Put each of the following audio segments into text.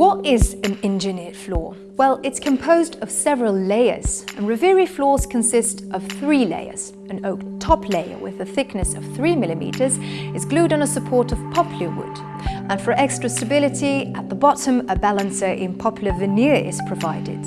What is an engineered floor? Well, it's composed of several layers, and Reviri floors consist of three layers. An oak top layer with a thickness of 3 mm is glued on a support of poplar wood. And for extra stability, at the bottom a balancer in poplar veneer is provided.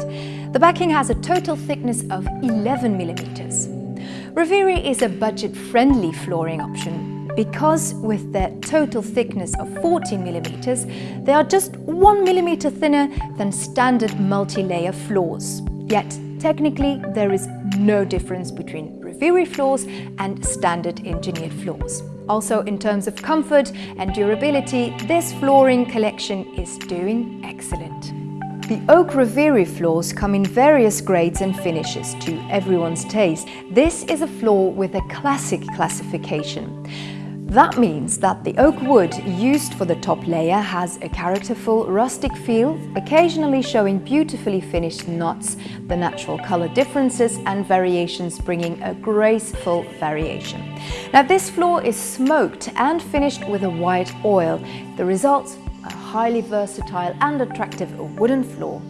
The backing has a total thickness of 11 mm. Reviri is a budget-friendly flooring option because with their total thickness of 14 millimeters, they are just 1 millimeter thinner than standard multi-layer floors. Yet, technically, there is no difference between Reviri floors and standard engineered floors. Also, in terms of comfort and durability, this flooring collection is doing excellent. The Oak Reviri floors come in various grades and finishes to everyone's taste. This is a floor with a classic classification. That means that the oak wood used for the top layer has a characterful rustic feel, occasionally showing beautifully finished knots, the natural color differences and variations bringing a graceful variation. Now this floor is smoked and finished with a white oil. The result, a highly versatile and attractive wooden floor.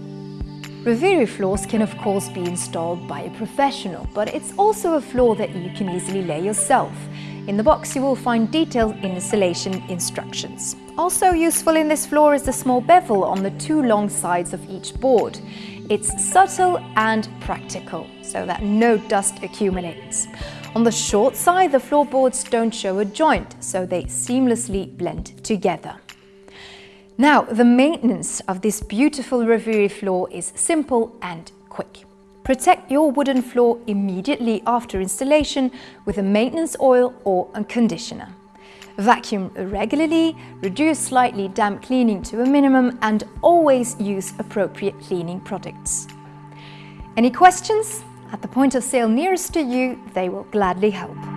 Reviri floors can of course be installed by a professional, but it's also a floor that you can easily lay yourself. In the box you will find detailed installation instructions. Also useful in this floor is the small bevel on the two long sides of each board. It's subtle and practical, so that no dust accumulates. On the short side, the floorboards don't show a joint, so they seamlessly blend together. Now, the maintenance of this beautiful Reviri floor is simple and quick. Protect your wooden floor immediately after installation with a maintenance oil or a conditioner. Vacuum regularly, reduce slightly damp cleaning to a minimum and always use appropriate cleaning products. Any questions? At the point of sale nearest to you, they will gladly help.